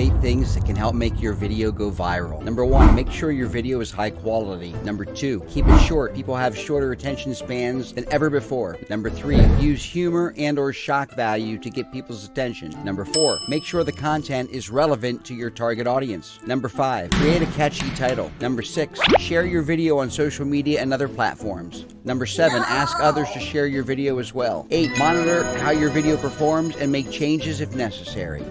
eight things that can help make your video go viral. Number one, make sure your video is high quality. Number two, keep it short. People have shorter attention spans than ever before. Number three, use humor and or shock value to get people's attention. Number four, make sure the content is relevant to your target audience. Number five, create a catchy title. Number six, share your video on social media and other platforms. Number seven, ask others to share your video as well. Eight, monitor how your video performs and make changes if necessary.